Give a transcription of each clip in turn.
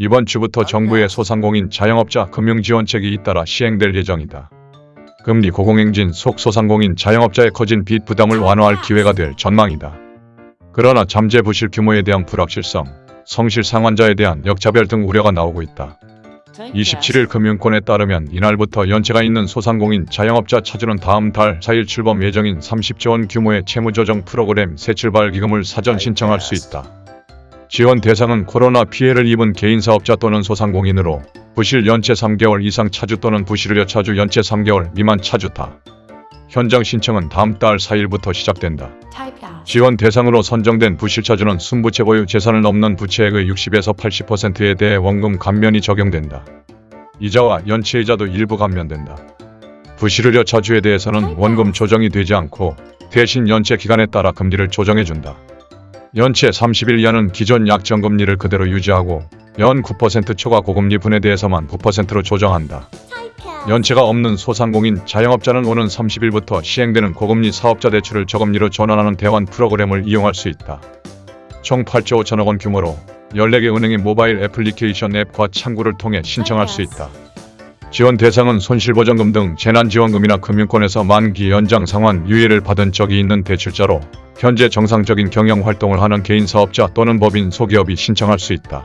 이번 주부터 정부의 소상공인 자영업자 금융지원책이 잇따라 시행될 예정이다. 금리 고공행진 속 소상공인 자영업자의 커진 빚 부담을 완화할 기회가 될 전망이다. 그러나 잠재 부실 규모에 대한 불확실성, 성실 상환자에 대한 역차별 등 우려가 나오고 있다. 27일 금융권에 따르면 이날부터 연체가 있는 소상공인 자영업자 차주는 다음 달 4일 출범 예정인 30조 원 규모의 채무조정 프로그램 새 출발 기금을 사전 신청할 수 있다. 지원 대상은 코로나 피해를 입은 개인사업자 또는 소상공인으로 부실 연체 3개월 이상 차주 또는 부실의료 차주 연체 3개월 미만 차주다. 현장 신청은 다음 달 4일부터 시작된다. 지원 대상으로 선정된 부실차주는 순부채 보유 재산을 넘는 부채액의 60에서 80%에 대해 원금 감면이 적용된다. 이자와 연체이자도 일부 감면된다. 부실의료 차주에 대해서는 원금 조정이 되지 않고 대신 연체 기간에 따라 금리를 조정해준다. 연체 31년은 기존 약정금리를 그대로 유지하고 연 9% 초과 고금리 분에 대해서만 9%로 조정한다. 연체가 없는 소상공인 자영업자는 오는 30일부터 시행되는 고금리 사업자 대출을 저금리로 전환하는 대환 프로그램을 이용할 수 있다. 총 8조 5천억 원 규모로 14개 은행의 모바일 애플리케이션 앱과 창구를 통해 신청할 수 있다. 지원 대상은 손실보전금 등 재난지원금이나 금융권에서 만기 연장 상환 유예를 받은 적이 있는 대출자로 현재 정상적인 경영 활동을 하는 개인 사업자 또는 법인 소기업이 신청할 수 있다.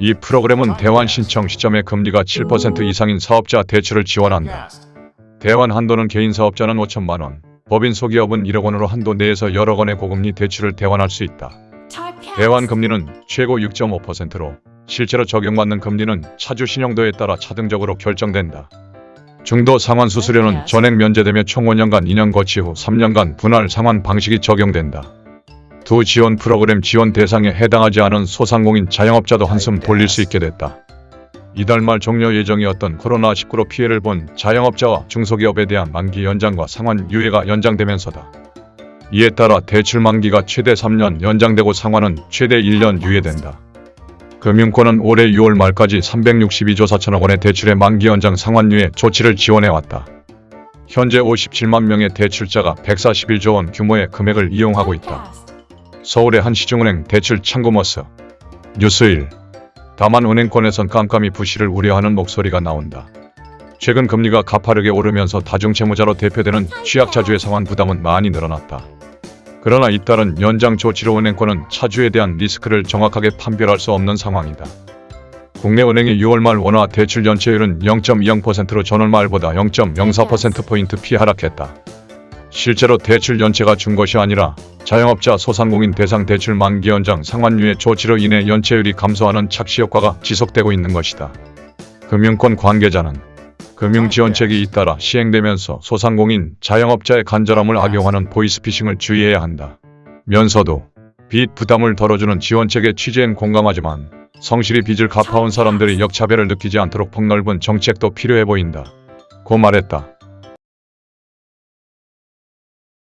이 프로그램은 대환 신청 시점에 금리가 7% 이상인 사업자 대출을 지원한다. 대환 한도는 개인 사업자는 5천만 원, 법인 소기업은 1억 원으로 한도 내에서 여러 건의 고금리 대출을 대환할 수 있다. 대환 금리는 최고 6.5%로 실제로 적용받는 금리는 차주 신용도에 따라 차등적으로 결정된다. 중도 상환 수수료는 전액 면제되며 총 5년간 2년 거치 후 3년간 분할 상환 방식이 적용된다. 두 지원 프로그램 지원 대상에 해당하지 않은 소상공인 자영업자도 한숨 돌릴 수 있게 됐다. 이달 말 종료 예정이었던 코로나19로 피해를 본 자영업자와 중소기업에 대한 만기 연장과 상환 유예가 연장되면서다. 이에 따라 대출 만기가 최대 3년 연장되고 상환은 최대 1년 유예된다. 금융권은 올해 6월 말까지 362조 4천억 원의 대출의 만기 연장 상환유예 조치를 지원해왔다. 현재 57만 명의 대출자가 141조 원 규모의 금액을 이용하고 있다. 서울의 한 시중은행 대출 창구 모습 뉴스1 다만 은행권에선 깜깜이 부실을 우려하는 목소리가 나온다. 최근 금리가 가파르게 오르면서 다중채무자로 대표되는 취약차주의 상환 부담은 많이 늘어났다. 그러나 잇따른 연장 조치로 은행권은 차주에 대한 리스크를 정확하게 판별할 수 없는 상황이다. 국내 은행의 6월 말 원화 대출 연체율은 0.20%로 전월 말보다 0.04%포인트 p 하락했다. 실제로 대출 연체가 준 것이 아니라 자영업자 소상공인 대상 대출 만기 연장 상환유예 조치로 인해 연체율이 감소하는 착시 효과가 지속되고 있는 것이다. 금융권 관계자는 금융지원책이 잇따라 시행되면서 소상공인 자영업자의 간절함을 악용하는 보이스피싱을 주의해야 한다. 면서도 빚 부담을 덜어주는 지원책의 취지엔 공감하지만 성실히 빚을 갚아온 사람들이 역차별을 느끼지 않도록 폭넓은 정책도 필요해 보인다. 고 말했다.